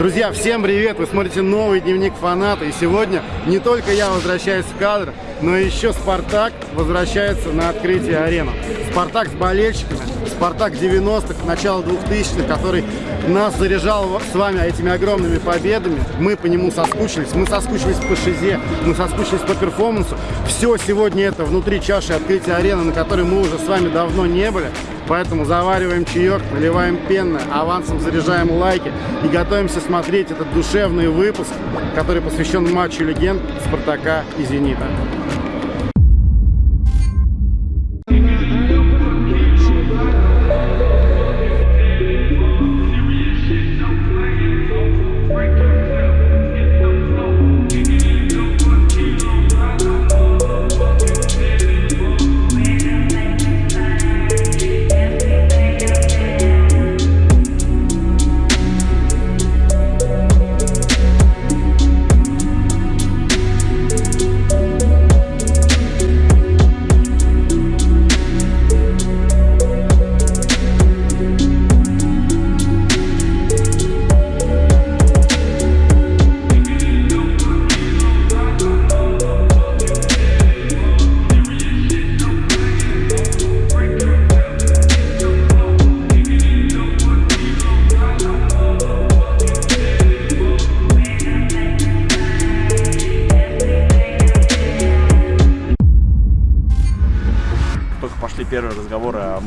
Друзья, всем привет! Вы смотрите новый дневник фаната. И сегодня не только я возвращаюсь в кадр, но еще Спартак возвращается на открытие арены. Спартак с болельщиками, Спартак 90-х, начало 2000-х, который нас заряжал с вами этими огромными победами. Мы по нему соскучились, мы соскучились по шизе, мы соскучились по перформансу. Все сегодня это внутри чаши открытия арены, на которой мы уже с вами давно не были. Поэтому завариваем чаек, наливаем пенное, авансом заряжаем лайки и готовимся смотреть этот душевный выпуск, который посвящен матчу легенд Спартака и Зенита.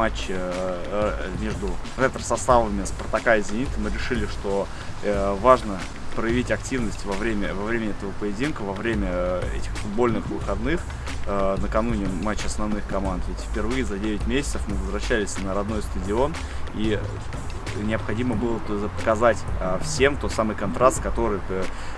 Матче э, э, между ретро-составами Спартака и Зенита, мы решили, что э, важно проявить активность во время, во время этого поединка, во время этих футбольных выходных, накануне матча основных команд. Ведь впервые за 9 месяцев мы возвращались на родной стадион, и необходимо было показать всем тот самый контраст, который,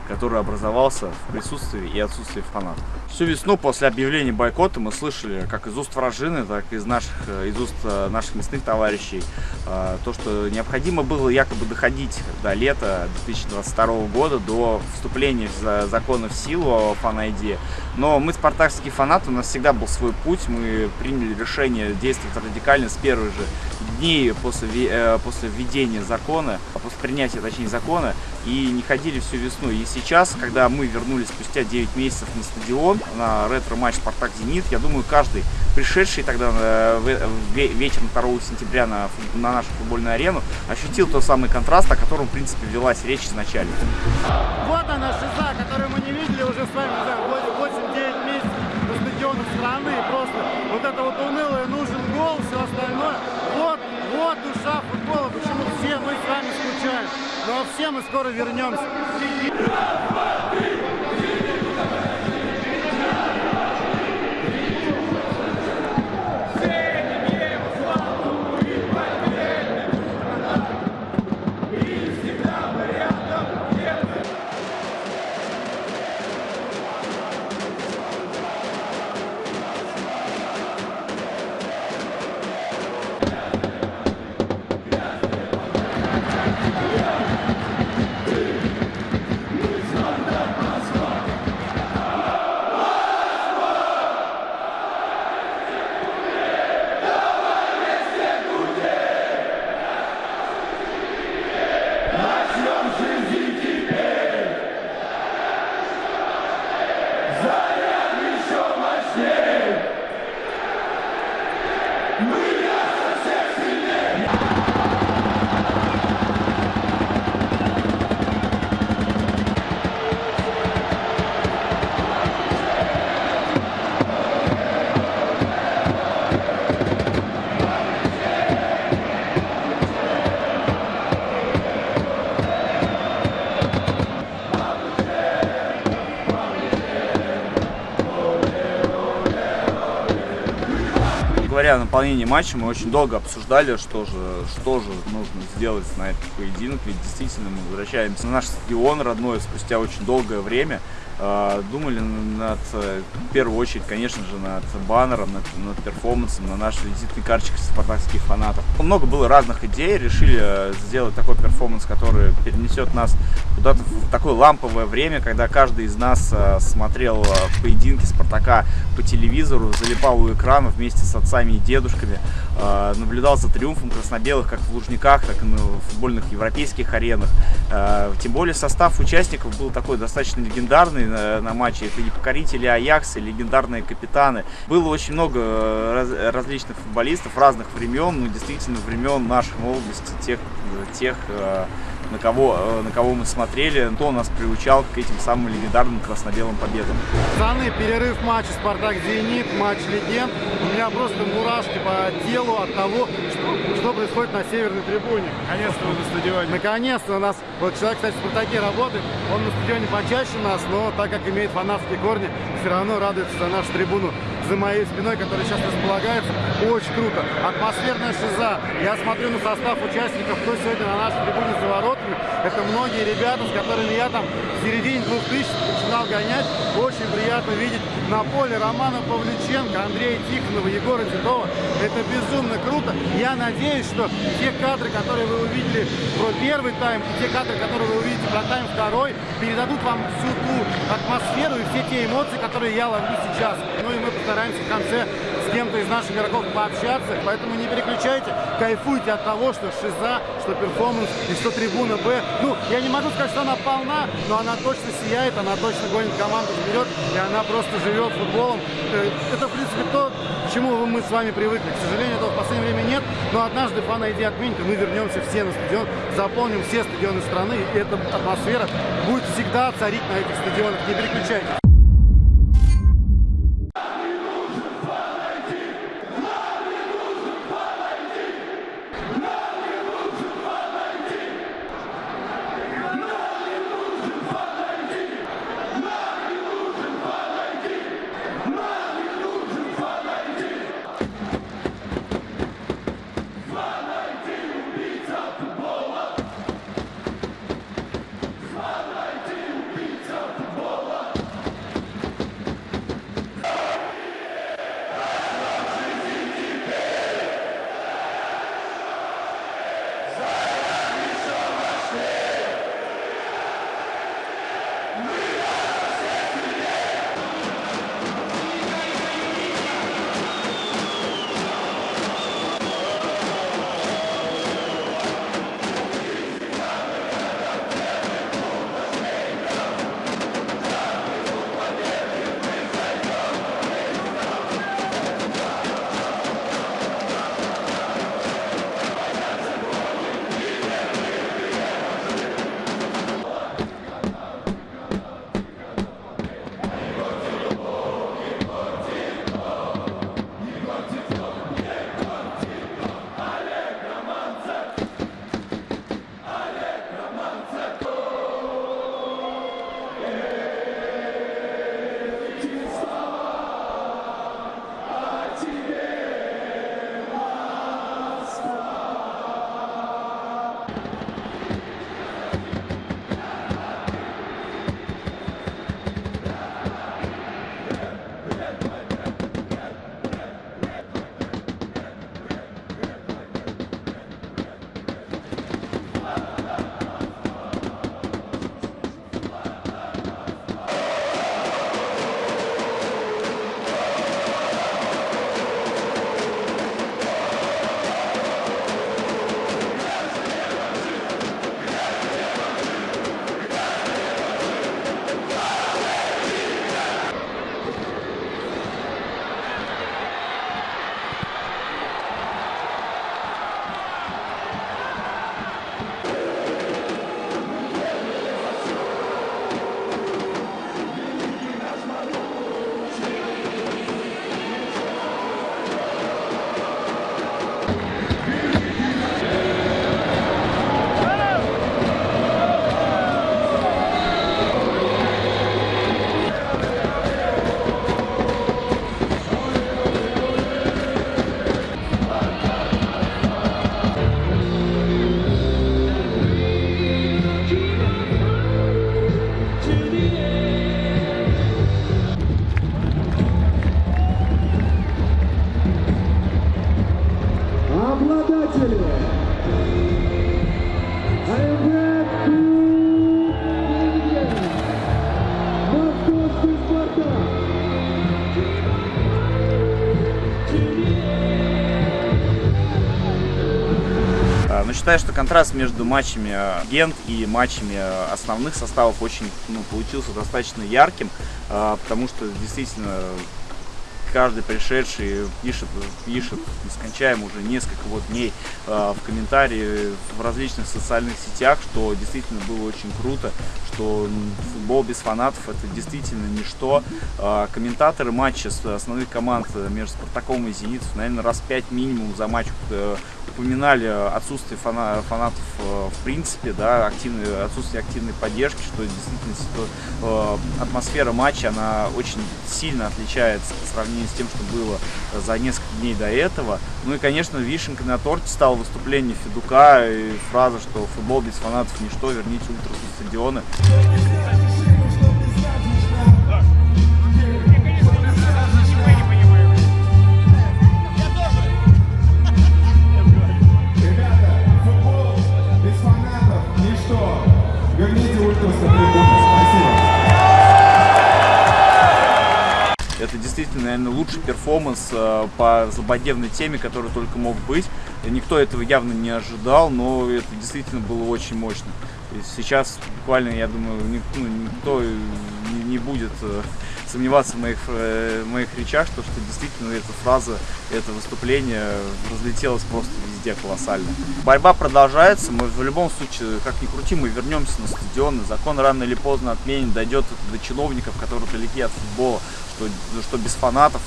который образовался в присутствии и отсутствии фанатов. Всю весну после объявления бойкота мы слышали как из уст вражины, так и из, наших, э, из уст э, наших местных товарищей э, то, что необходимо было якобы доходить до лета 2022 года, до вступления закона в силу о фан-айди. Но мы спартакские фанаты, у нас всегда был свой путь, мы приняли решение действовать радикально с первых же дней после, после введения закона, после принятия, точнее, закона, и не ходили всю весну. И сейчас, когда мы вернулись спустя 9 месяцев на стадион, на ретро-матч «Спартак-Зенит». Я думаю, каждый пришедший тогда э, вечером 2 сентября на, на нашу футбольную арену ощутил тот самый контраст, о котором, в принципе, велась речь изначально. Вот она шиза, которую мы не видели уже с вами за 8-9 месяцев на стадионах страны. Просто вот это вот унылое, нужен гол, все остальное. Вот, вот душа футбола, почему все мы с вами скучаем. Но ну, а все мы скоро вернемся. О наполнении матча, мы очень долго обсуждали, что же, что же нужно сделать на этот поединок, ведь действительно мы возвращаемся на наш стадион родной спустя очень долгое время. А, думали над, в первую очередь, конечно же, над баннером, над, над перформансом, на наш визитный карточек спартакских фанатов. Много было разных идей, решили сделать такой перформанс, который перенесет нас куда-то в такое ламповое время, когда каждый из нас а, смотрел а, поединки Спартака по телевизору, залипал у экрана вместе с отцами и дедушками. Э, наблюдал за триумфом красно-белых как в Лужниках, так и на футбольных европейских аренах. Э, тем более состав участников был такой достаточно легендарный на, на матче. Это и покорители Аякса, и легендарные капитаны. Было очень много э, раз, различных футболистов разных времен, ну действительно времен нашей молодости, тех, тех э, на кого, э, на кого мы смотрели, кто нас приучал к этим самым легендарным красно-белым победам. Пацаны, перерыв матча «Спартак-Зенит», матч легенд. У меня просто мурашки по телу от того, что, что происходит на северной трибуне. Наконец-то вы на стадионе. Наконец-то у нас, вот человек, кстати, в «Спартаке» работает, он на стадионе почаще нас, но так как имеет фанатские корни, все равно радуется за нашу трибуну за моей спиной, которая сейчас располагается. Очень круто. Атмосферная шиза. Я смотрю на состав участников, кто сегодня на нашей трибуне за воротами. Это многие ребята, с которыми я там в середине 2000 начинал гонять. Очень приятно видеть на поле Романа Павлюченко, Андрея Тихонова, Егора Титова. Это безумно круто. Я надеюсь, что те кадры, которые вы увидели про первый тайм, и те кадры, которые вы увидите про тайм второй, передадут вам всю ту атмосферу и все те эмоции, которые я ловлю сейчас. Ну и мы постараемся в конце с кем-то из наших игроков пообщаться. Поэтому не переключайте, кайфуйте от того, что шиза, что перформанс и что трибуна Б. Ну, я не могу сказать, что она полна, но она точно сияет, она точно гонит команду вперед, и она просто живет футболом. Э, Это, в принципе, то, к чему мы с вами привыкли. К сожалению, этого в последнее время нет, но однажды фан ID отменит, и мы вернемся все на стадион, заполним все стадионы страны, и эта атмосфера будет всегда царить на этих стадионах. Не переключайтесь. Считаю, что контраст между матчами Гент и матчами основных составов очень ну, получился достаточно ярким, потому что действительно каждый пришедший пишет, пишет нескончаемо уже несколько вот дней э, в комментарии в различных социальных сетях, что действительно было очень круто, что футбол без фанатов это действительно ничто. Э, комментаторы матча с основных команд между Спартаком и Зенитом, наверное, раз пять минимум за матч э, упоминали отсутствие фана фанатов э, в принципе, да, активной, отсутствие активной поддержки, что действительно э, атмосфера матча, она очень сильно отличается по сравнению с тем, что было за несколько дней до этого. Ну и, конечно, вишенкой на торте стало выступление Федука и фраза, что футбол без фанатов ничто, верните ультрас на стадионы. Это действительно, наверное, лучший перформанс э, по злободневной теме, который только мог быть. Никто этого явно не ожидал, но это действительно было очень мощно. И сейчас буквально, я думаю, ну, никто не, будет э, сомневаться в моих, э, в моих речах, что, что действительно эта фраза, это выступление разлетелось просто везде колоссально. Борьба продолжается, мы в любом случае, как ни крути, мы вернемся на стадионы, закон рано или поздно отменен, дойдет до чиновников, которые далеки от футбола, что, что без фанатов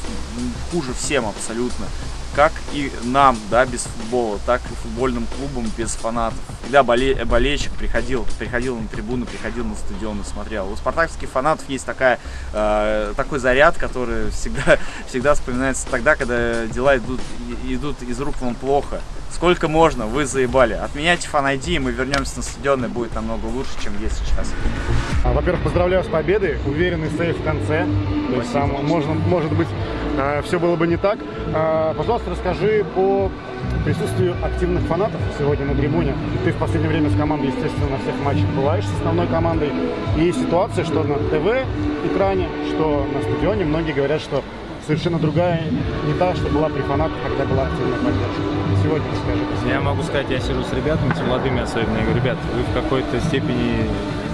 хуже всем абсолютно как и нам, да, без футбола, так и футбольным клубам без фанатов. Когда боле болельщик приходил, приходил на трибуну, приходил на стадион и смотрел. У спартакских фанатов есть такая, э, такой заряд, который всегда, всегда вспоминается тогда, когда дела идут, идут из рук вам плохо. Сколько можно, вы заебали. Отменяйте фан и мы вернемся на стадион, и будет намного лучше, чем есть сейчас. А, во-первых, поздравляю с победой, уверенный сейф в конце. То есть там, можно, может быть, все было бы не так. А, пожалуйста, расскажи по присутствию активных фанатов сегодня на трибуне. Ты в последнее время с командой, естественно, на всех матчах бываешь с основной командой. И ситуация, что на ТВ-экране, что на стадионе, многие говорят, что совершенно другая, не та, что была при фанатах, когда была активная поддержка. Сегодня расскажи. Я могу сказать, я сижу с ребятами, с молодыми особенно, я говорю, ребят, вы в какой-то степени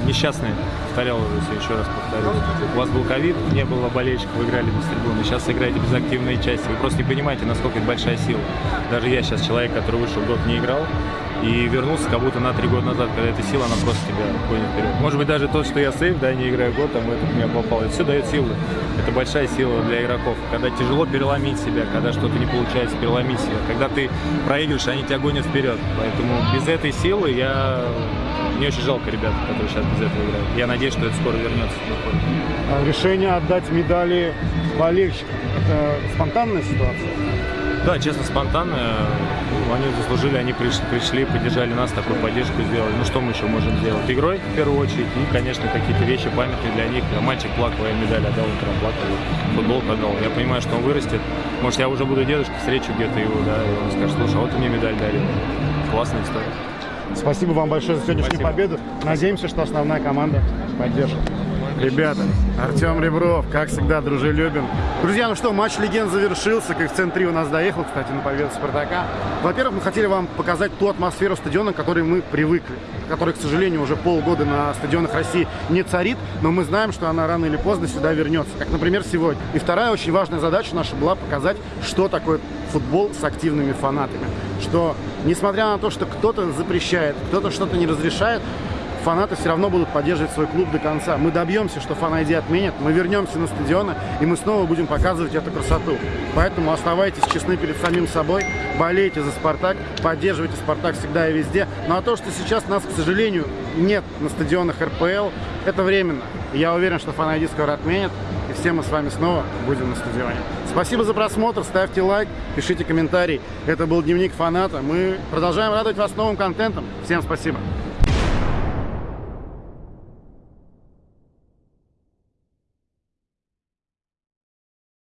несчастные, повторял уже, еще раз повторю. У вас был ковид, не было болельщиков, вы играли без трибуны, сейчас играете без активной части. Вы просто не понимаете, насколько это большая сила. Даже я сейчас человек, который вышел год не играл, и вернулся как будто на три года назад, когда эта сила, она просто тебя гонит вперед. Может быть, даже то, что я сейф, да, не играю год, там этот меня попал, это все дает силу. Это большая сила для игроков. Когда тяжело переломить себя, когда что-то не получается, переломить себя. Когда ты проигрываешь, они тебя гонят вперед. Поэтому без этой силы я... Мне очень жалко ребят, которые сейчас без этого играют. Я надеюсь, что это скоро вернется. А решение отдать медали болельщикам – это спонтанная ситуация? Да, честно, спонтанно. Они заслужили, они пришли, пришли, поддержали нас, такую поддержку сделали. Ну что мы еще можем сделать? Игрой, в первую очередь, и, конечно, какие-то вещи памятные для них. Мальчик плакал, я медаль отдал, утром плакал, футбол отдал. Я понимаю, что он вырастет. Может, я уже буду дедушкой, встречу где-то его, да, и он скажет, слушай, а вот ты мне медаль дарил. Классная история. Спасибо вам большое за сегодняшнюю Спасибо. победу. Надеемся, что основная команда поддержит. Ребята, Артем Ребров, как всегда, дружелюбен. Друзья, ну что, матч легенд завершился. Коэффициент 3 у нас доехал, кстати, на победу Спартака. Во-первых, мы хотели вам показать ту атмосферу стадиона, к которой мы привыкли. Которая, к сожалению, уже полгода на стадионах России не царит. Но мы знаем, что она рано или поздно сюда вернется. Как, например, сегодня. И вторая очень важная задача наша была показать, что такое футбол с активными фанатами. Что, несмотря на то, что кто-то запрещает, кто-то что-то не разрешает, фанаты все равно будут поддерживать свой клуб до конца. Мы добьемся, что фан-айди отменят, мы вернемся на стадионы, и мы снова будем показывать эту красоту. Поэтому оставайтесь честны перед самим собой, болейте за «Спартак», поддерживайте «Спартак» всегда и везде. Ну а то, что сейчас нас, к сожалению, нет на стадионах РПЛ, это временно. Я уверен, что фан-айди скоро отменят, и все мы с вами снова будем на стадионе. Спасибо за просмотр, ставьте лайк, пишите комментарий. Это был Дневник Фаната. Мы продолжаем радовать вас новым контентом. Всем спасибо.